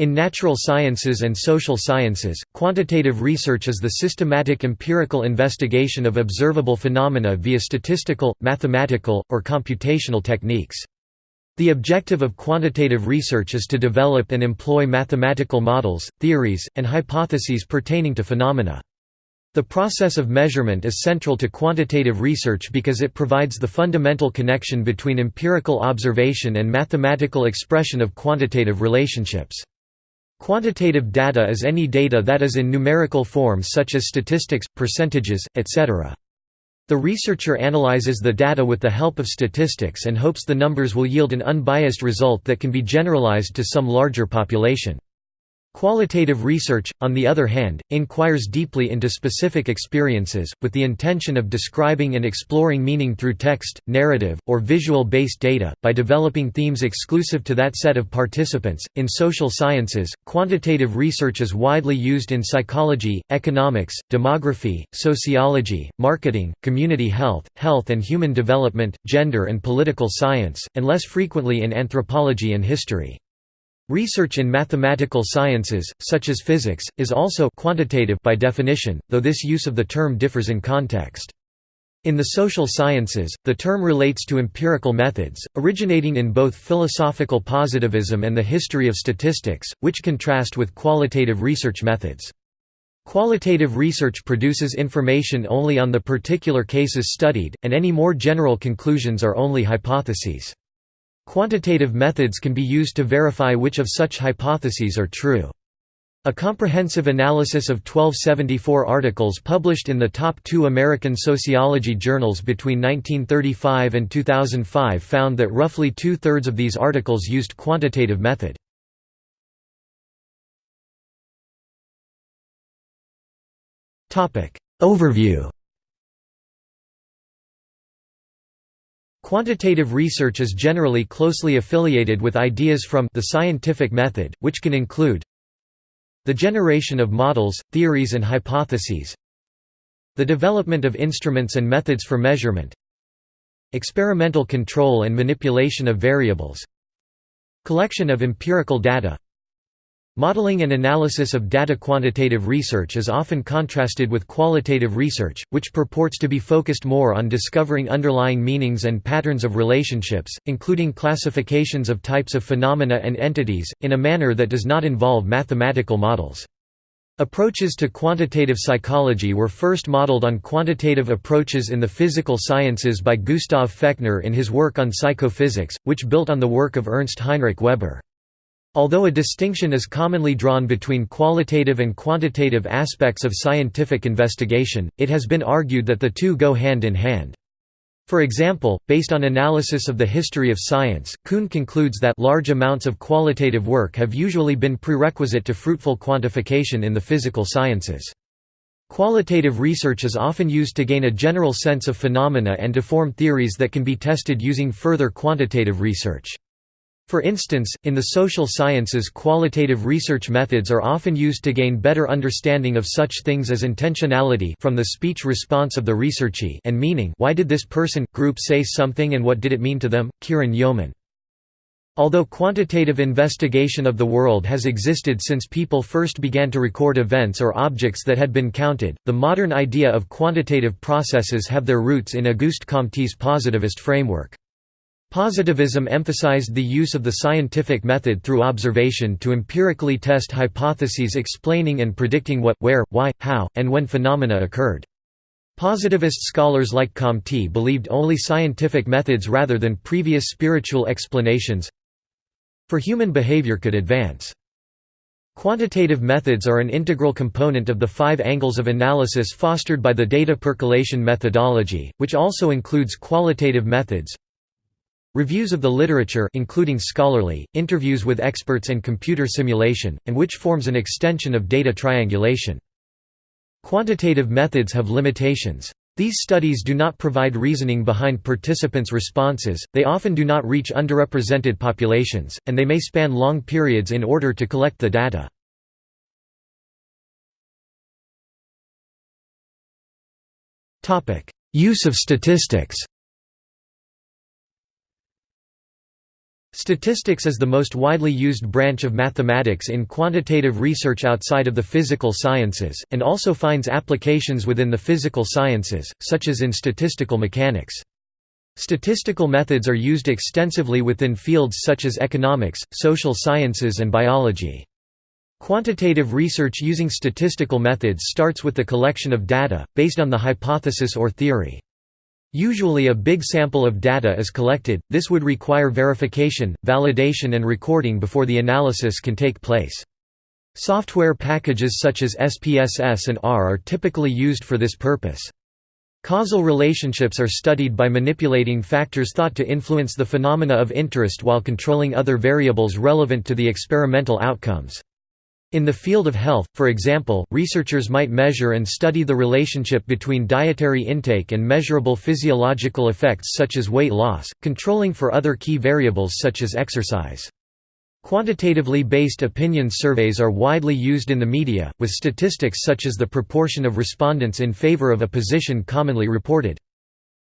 In natural sciences and social sciences, quantitative research is the systematic empirical investigation of observable phenomena via statistical, mathematical, or computational techniques. The objective of quantitative research is to develop and employ mathematical models, theories, and hypotheses pertaining to phenomena. The process of measurement is central to quantitative research because it provides the fundamental connection between empirical observation and mathematical expression of quantitative relationships. Quantitative data is any data that is in numerical form such as statistics, percentages, etc. The researcher analyzes the data with the help of statistics and hopes the numbers will yield an unbiased result that can be generalized to some larger population. Qualitative research, on the other hand, inquires deeply into specific experiences, with the intention of describing and exploring meaning through text, narrative, or visual based data, by developing themes exclusive to that set of participants. In social sciences, quantitative research is widely used in psychology, economics, demography, sociology, marketing, community health, health and human development, gender and political science, and less frequently in anthropology and history. Research in mathematical sciences, such as physics, is also quantitative by definition, though this use of the term differs in context. In the social sciences, the term relates to empirical methods, originating in both philosophical positivism and the history of statistics, which contrast with qualitative research methods. Qualitative research produces information only on the particular cases studied, and any more general conclusions are only hypotheses. Quantitative methods can be used to verify which of such hypotheses are true. A comprehensive analysis of 1274 articles published in the top two American sociology journals between 1935 and 2005 found that roughly two-thirds of these articles used quantitative method. Overview Quantitative research is generally closely affiliated with ideas from the scientific method, which can include the generation of models, theories and hypotheses the development of instruments and methods for measurement experimental control and manipulation of variables collection of empirical data Modeling and analysis of data quantitative research is often contrasted with qualitative research, which purports to be focused more on discovering underlying meanings and patterns of relationships, including classifications of types of phenomena and entities, in a manner that does not involve mathematical models. Approaches to quantitative psychology were first modeled on quantitative approaches in the physical sciences by Gustav Fechner in his work on psychophysics, which built on the work of Ernst Heinrich Weber. Although a distinction is commonly drawn between qualitative and quantitative aspects of scientific investigation, it has been argued that the two go hand in hand. For example, based on analysis of the history of science, Kuhn concludes that large amounts of qualitative work have usually been prerequisite to fruitful quantification in the physical sciences. Qualitative research is often used to gain a general sense of phenomena and to form theories that can be tested using further quantitative research. For instance, in the social sciences qualitative research methods are often used to gain better understanding of such things as intentionality from the speech response of the researchee and meaning why did this person, group say something and what did it mean to them, Kieran Yeoman. Although quantitative investigation of the world has existed since people first began to record events or objects that had been counted, the modern idea of quantitative processes have their roots in Auguste Comte's positivist framework. Positivism emphasized the use of the scientific method through observation to empirically test hypotheses explaining and predicting what, where, why, how, and when phenomena occurred. Positivist scholars like Comte believed only scientific methods rather than previous spiritual explanations for human behavior could advance. Quantitative methods are an integral component of the five angles of analysis fostered by the data percolation methodology, which also includes qualitative methods, Reviews of the literature including scholarly, interviews with experts and computer simulation, and which forms an extension of data triangulation. Quantitative methods have limitations. These studies do not provide reasoning behind participants' responses, they often do not reach underrepresented populations, and they may span long periods in order to collect the data. Use of statistics Statistics is the most widely used branch of mathematics in quantitative research outside of the physical sciences, and also finds applications within the physical sciences, such as in statistical mechanics. Statistical methods are used extensively within fields such as economics, social sciences and biology. Quantitative research using statistical methods starts with the collection of data, based on the hypothesis or theory. Usually a big sample of data is collected, this would require verification, validation and recording before the analysis can take place. Software packages such as SPSS and R are typically used for this purpose. Causal relationships are studied by manipulating factors thought to influence the phenomena of interest while controlling other variables relevant to the experimental outcomes. In the field of health, for example, researchers might measure and study the relationship between dietary intake and measurable physiological effects such as weight loss, controlling for other key variables such as exercise. Quantitatively based opinion surveys are widely used in the media, with statistics such as the proportion of respondents in favor of a position commonly reported.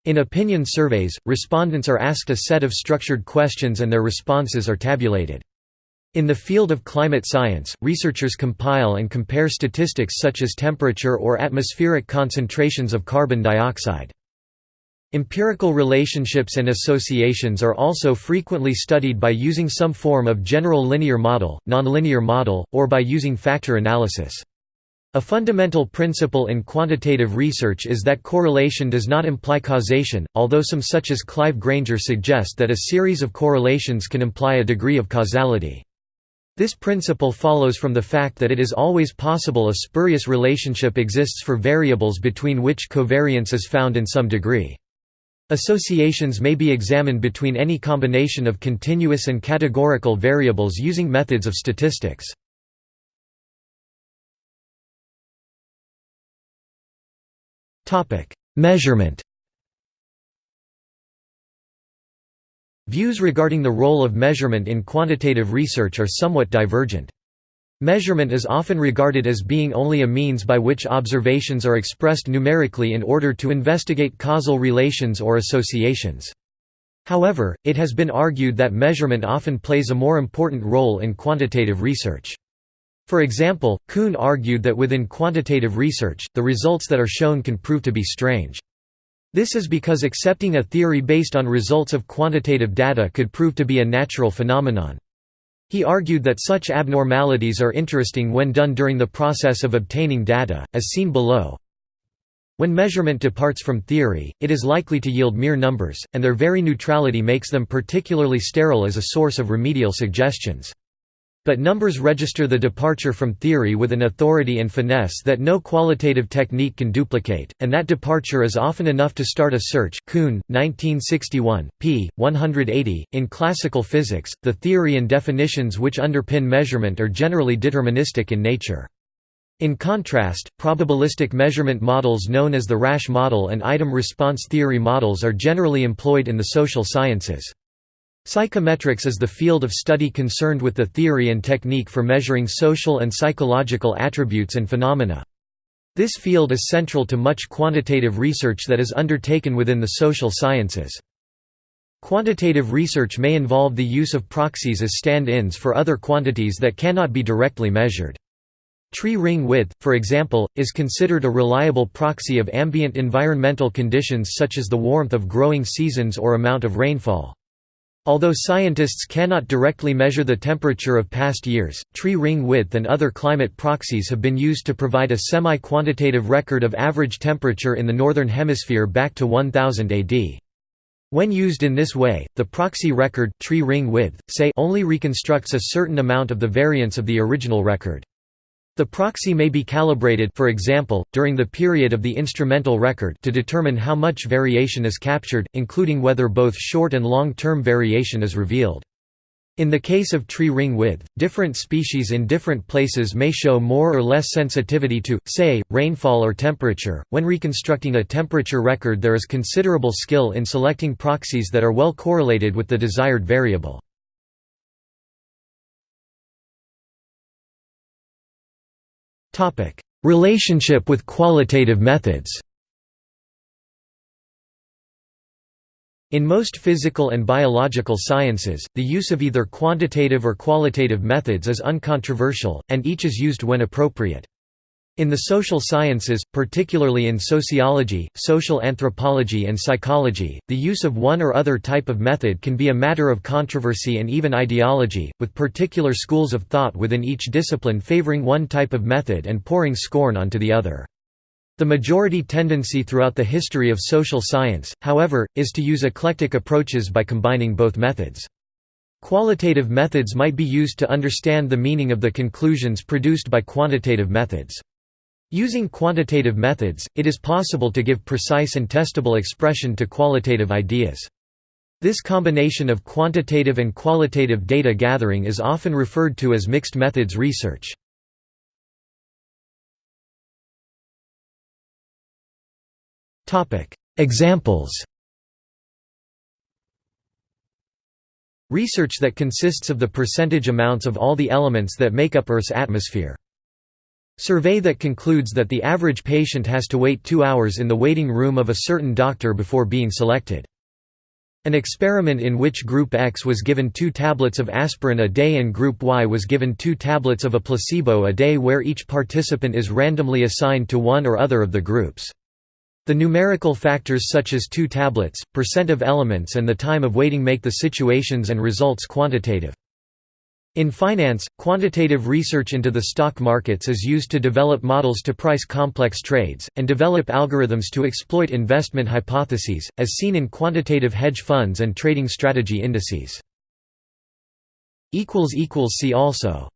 In opinion surveys, respondents are asked a set of structured questions and their responses are tabulated. In the field of climate science, researchers compile and compare statistics such as temperature or atmospheric concentrations of carbon dioxide. Empirical relationships and associations are also frequently studied by using some form of general linear model, nonlinear model, or by using factor analysis. A fundamental principle in quantitative research is that correlation does not imply causation, although some such as Clive Granger suggest that a series of correlations can imply a degree of causality. This principle follows from the fact that it is always possible a spurious relationship exists for variables between which covariance is found in some degree. Associations may be examined between any combination of continuous and categorical variables using methods of statistics. Measurement Views regarding the role of measurement in quantitative research are somewhat divergent. Measurement is often regarded as being only a means by which observations are expressed numerically in order to investigate causal relations or associations. However, it has been argued that measurement often plays a more important role in quantitative research. For example, Kuhn argued that within quantitative research, the results that are shown can prove to be strange. This is because accepting a theory based on results of quantitative data could prove to be a natural phenomenon. He argued that such abnormalities are interesting when done during the process of obtaining data, as seen below. When measurement departs from theory, it is likely to yield mere numbers, and their very neutrality makes them particularly sterile as a source of remedial suggestions. But numbers register the departure from theory with an authority and finesse that no qualitative technique can duplicate, and that departure is often enough to start a search. Kuhn, 1961, p. 180. In classical physics, the theory and definitions which underpin measurement are generally deterministic in nature. In contrast, probabilistic measurement models known as the Rasch model and item response theory models are generally employed in the social sciences. Psychometrics is the field of study concerned with the theory and technique for measuring social and psychological attributes and phenomena. This field is central to much quantitative research that is undertaken within the social sciences. Quantitative research may involve the use of proxies as stand-ins for other quantities that cannot be directly measured. Tree ring width, for example, is considered a reliable proxy of ambient environmental conditions such as the warmth of growing seasons or amount of rainfall. Although scientists cannot directly measure the temperature of past years, tree ring width and other climate proxies have been used to provide a semi-quantitative record of average temperature in the Northern Hemisphere back to 1000 AD. When used in this way, the proxy record tree ring width, say only reconstructs a certain amount of the variance of the original record. The proxy may be calibrated for example, during the period of the instrumental record to determine how much variation is captured, including whether both short and long-term variation is revealed. In the case of tree ring width, different species in different places may show more or less sensitivity to, say, rainfall or temperature. When reconstructing a temperature record, there is considerable skill in selecting proxies that are well correlated with the desired variable. Relationship with qualitative methods In most physical and biological sciences, the use of either quantitative or qualitative methods is uncontroversial, and each is used when appropriate. In the social sciences, particularly in sociology, social anthropology and psychology, the use of one or other type of method can be a matter of controversy and even ideology, with particular schools of thought within each discipline favoring one type of method and pouring scorn onto the other. The majority tendency throughout the history of social science, however, is to use eclectic approaches by combining both methods. Qualitative methods might be used to understand the meaning of the conclusions produced by quantitative methods. Using quantitative methods, it is possible to give precise and testable expression to qualitative ideas. This combination of quantitative and qualitative data gathering is often referred to as mixed methods research. Examples Research that consists of the percentage amounts of all the elements that make up Earth's atmosphere. Survey that concludes that the average patient has to wait two hours in the waiting room of a certain doctor before being selected. An experiment in which Group X was given two tablets of aspirin a day and Group Y was given two tablets of a placebo a day where each participant is randomly assigned to one or other of the groups. The numerical factors such as two tablets, percent of elements and the time of waiting make the situations and results quantitative. In finance, quantitative research into the stock markets is used to develop models to price complex trades, and develop algorithms to exploit investment hypotheses, as seen in quantitative hedge funds and trading strategy indices. See also